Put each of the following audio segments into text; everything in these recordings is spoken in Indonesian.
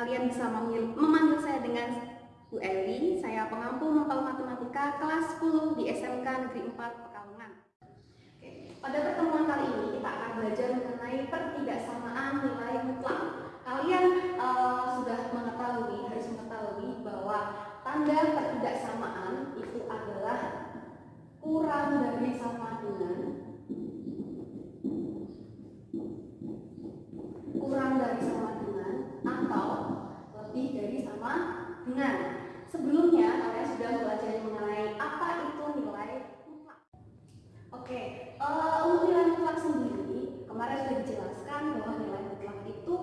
kalian bisa memanggil, memanggil saya dengan Bu Eli, saya pengampu mempel matematika kelas 10 di SMK Negeri 4 Pekalongan. Oke, pada pertemuan kali ini kita akan belajar mengenai pertidaksamaan nilai mutlak. Kalian uh, sudah mengetahui, harus mengetahui bahwa tanda pertidaksamaan itu adalah kurang dari sama dengan kurang dari sama dengan atau lebih dari sama dengan Sebelumnya kalian sudah belajar mengenai apa itu nilai mutlak. Oke, uh, untuk nilai mutlak sendiri kemarin sudah dijelaskan bahwa nilai mutlak itu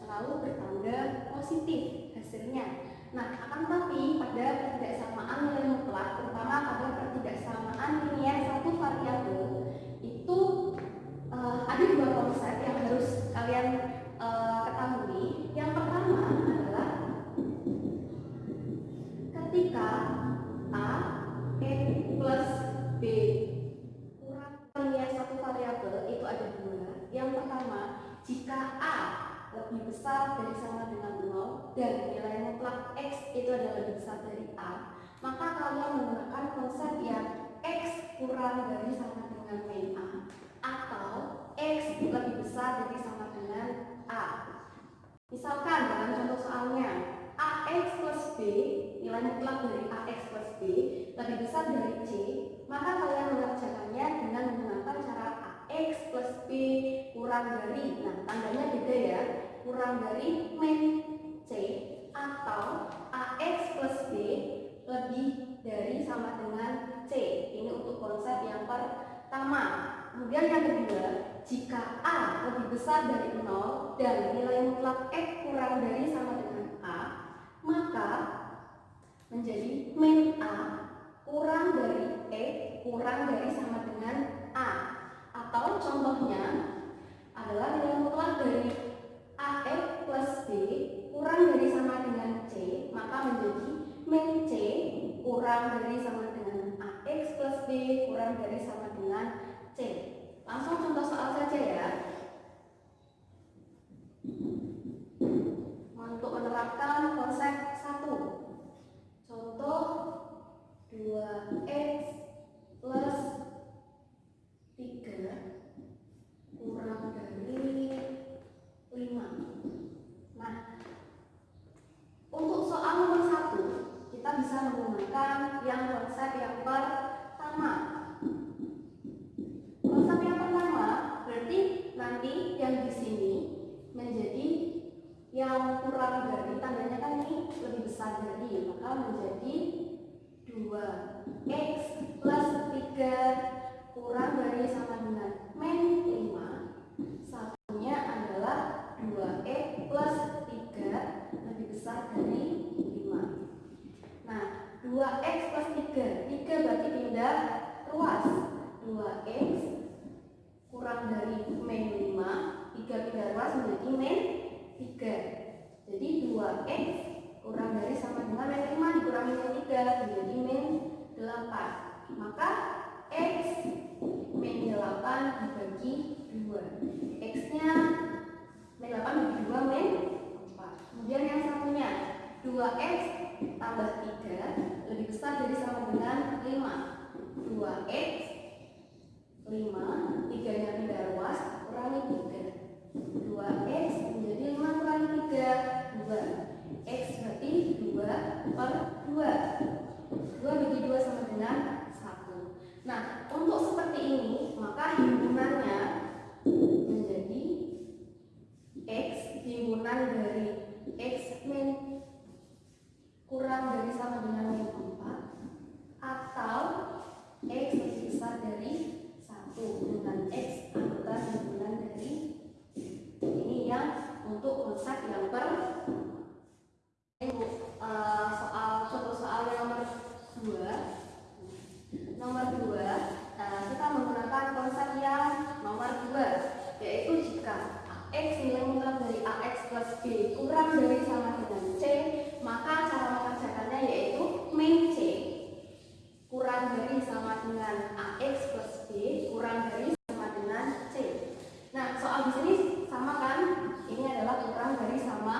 selalu bertanda positif hasilnya. Nah, akan tetapi pada pertidaksamaan nilai mutlak, terutama pada pertidaksamaan linear satu variabel itu uh, ada dua konsep yang harus kalian uh, ketahui. Yang besar dari sama dengan 0 dan nilai mutlak X itu adalah lebih besar dari A, maka kalian menggunakan konsep yang X kurang dari sama dengan min A atau X lebih besar dari sama dengan A. Misalkan dalam contoh soalnya, AX plus B nilai mutlak dari AX plus B lebih besar dari C, maka kalian mengerjakannya dengan menggunakan cara AX plus B kurang dari, nah tandanya beda ya, kurang dari min C atau AX plus B lebih dari sama dengan C. Ini untuk konsep yang pertama. Kemudian yang kedua, jika A lebih besar dari 0 dan nilai mutlak X kurang dari sama dengan A, maka menjadi min A kurang dari E kurang dari sama dengan A atau contohnya adalah nilai mutlak dari AX plus B kurang dari sama dengan C maka menjadi C kurang dari sama dengan AX plus B kurang dari sama dengan C langsung contoh soal saja ya untuk menerapkan konsep satu Contoh 2x plus 3 kurang dari 5. Nah, untuk soal nomor 1, kita bisa menggunakan yang konsep yang pertama. Konsep yang pertama berarti nanti yang di sini menjadi yang kurang dari tandanya kan ini besar dari maka menjadi 2x plus 3 kurang dari sama dengan min 5 satunya adalah 2x plus 3 lebih besar dari 5 nah 2x plus 3 3 berarti pindah ruas 2x kurang dari min 5 3 pindah ruas menjadi min 3 jadi 2x kurang dari sama dengan min 5 dikurangi min 3 menjadi min 8 maka x min 8 dibagi 2 x nya min 8 bagi 2 min 4 kemudian yang satunya 2x tambah 3 lebih besar dari sama dengan 5 2x 5 3 nya pindah ruas kurangi 3 2x menjadi 5 kurangi 3 2 x berarti 2 per 2 2 bagi 2 sama dengan 1 nah untuk seperti ini maka himpunannya menjadi x himpunan dari x min kurang dari sama dengan min 4 atau x lebih besar dari 1 dengan x anggota himpunan dari ini yang untuk konsep yang per uh, soal contoh soal yang nomor dua nomor dua uh, kita menggunakan konsep yang nomor dua yaitu jika x nilai mutlak dari ax plus b kurang dari sama dengan c maka cara mengerjakannya yaitu min c. Kurang dari sama dengan ax plus b kurang dari sama dengan c. Nah soal di sini sama kan? Ini adalah kurang dari sama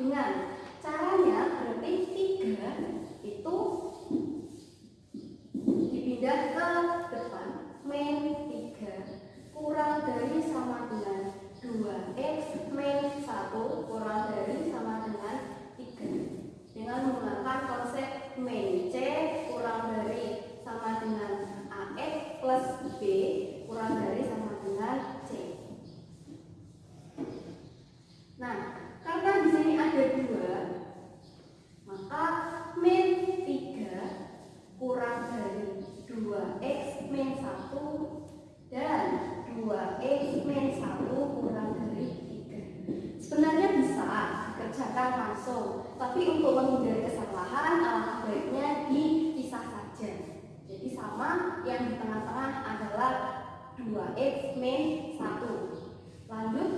dengan Maka min 3 kurang dari 2x min 1 dan 2x min 1 kurang dari 3. Sebenarnya bisa dikerjakan langsung, tapi untuk menghindari kesalahan alangkah baiknya dipisah saja. Jadi sama yang di tengah-tengah adalah 2x min 1. Lanjut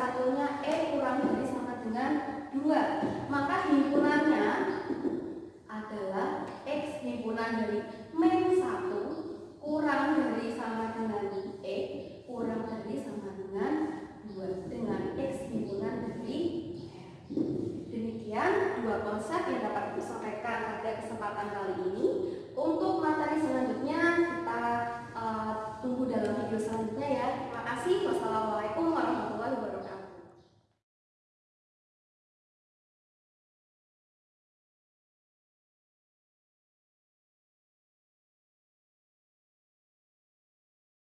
satunya E kurang dari sama dengan 2 Maka himpunannya adalah X himpunan dari min 1 kurang dari sama dengan E kurang dari sama terima kasih. Wassalamualaikum warahmatullahi wabarakatuh.